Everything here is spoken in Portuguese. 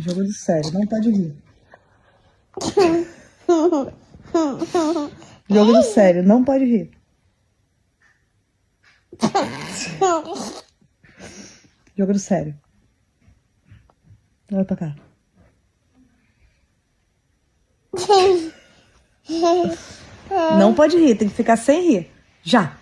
Jogo de sério, não pode rir. Jogo de sério, não pode rir. Jogo de sério. Olha pra cá. Não pode rir, tem que ficar sem rir. Já.